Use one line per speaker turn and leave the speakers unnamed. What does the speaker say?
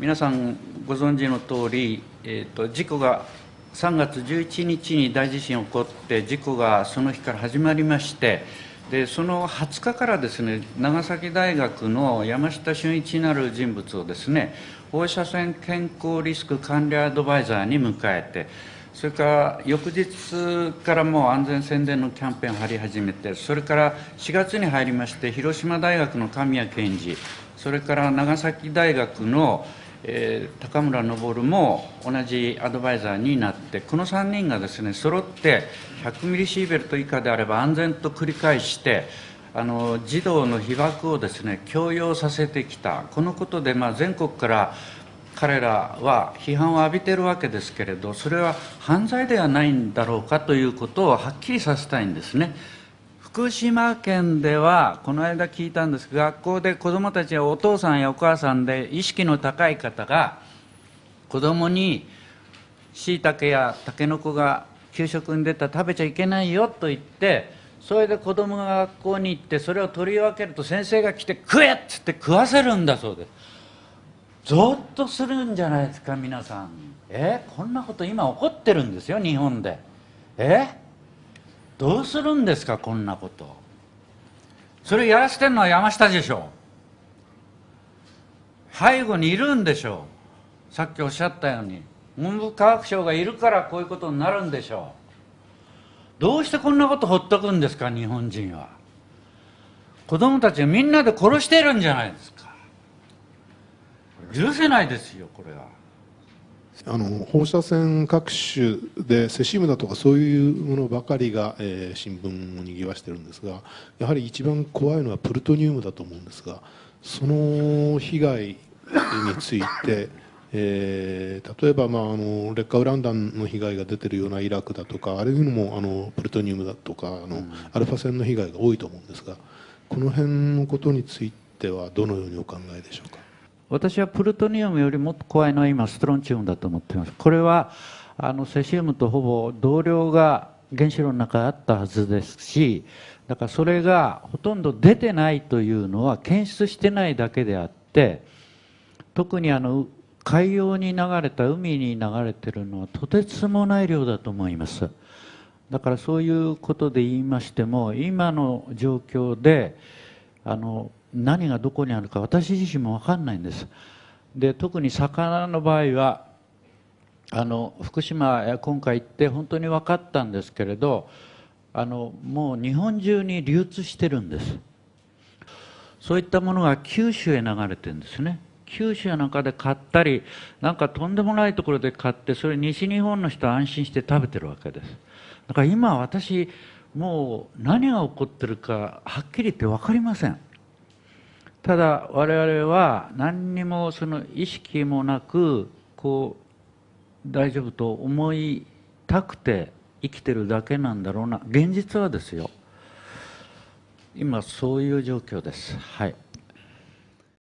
皆さんご存知の通り、えーと、事故が3月11日に大地震起こって事故がその日から始まりましてでその20日からですね長崎大学の山下俊一なる人物をですね放射線健康リスク管理アドバイザーに迎えてそれから翌日からもう安全宣伝のキャンペーンを張り始めてそれから4月に入りまして広島大学の神谷健二それから長崎大学の、えー、高村昇も同じアドバイザーになってこの3人がですね揃って100ミリシーベルト以下であれば安全と繰り返してあの児童の被爆をですね強要させてきた。このことで、まあ、全国から彼らは批判を浴びているわけですけれどそれは犯罪ではないんだろうかということをはっきりさせたいんですね。福島県ではこの間聞いたんですが学校で子どもたちやお父さんやお母さんで意識の高い方が子どもにしいたけやたけのこが給食に出たら食べちゃいけないよと言ってそれで子供が学校に行ってそれを取り分けると先生が来て食えっつって食わせるんだそうで。すゾッとするんじゃないですか皆さん。え？こんなこと今起こってるんですよ日本で。え？どうするんですかこんなこと。それやらせてるのは山下でしょ。背後にいるんでしょ。うさっきおっしゃったように。文部科学省がいるからこういうことになるんでしょ。うどうしてこんなことほっとくんですか日本人は。子供たちみんなで殺してるんじゃないですか。許せないですよこれは。
あの放射線各種でセシウムだとかそういうものばかりが、えー、新聞をにぎわしてるんですがやはり一番怖いのはプルトニウムだと思うんですがその被害についてえー、例えば、まあ、あの劣化ウラン弾の被害が出てるようなイラクだとかあるいうのもあのプルトニウムだとかあの、うん、アルファ線の被害が多いと思うんですがこの辺のことについてはどのようにお考えでしょうか？
私はプルトニウムよりもっと怖いのは今ストロンチウムだと思っています。これはあのセシウムとほぼ同量が原子炉の中にあったはずですしだからそれがほとんど出てないというのは検出してないだけであって特にあの海洋に流れた海に流れてるのはとてつもない量だと思います。だからそういうことで言いましても今の状況であの何がどこにあるか私自身も分かんないんです。で特に魚の場合はあの福島今回行って本当に分かったんですけれどあのもう日本中に流通してるんです。そういったものが九州へ流れてるんですね。九州なんかで買ったりなんかとんでもないところで買ってそれ西日本の人は安心して食べてるわけです。だから今私もう何が起こってるかはっきり言って分かりません。ただ我々は何にもその意識もなくこう大丈夫と思いたくて生きてるだけなんだろうな。現実はですよ。今そういう状況です。はい。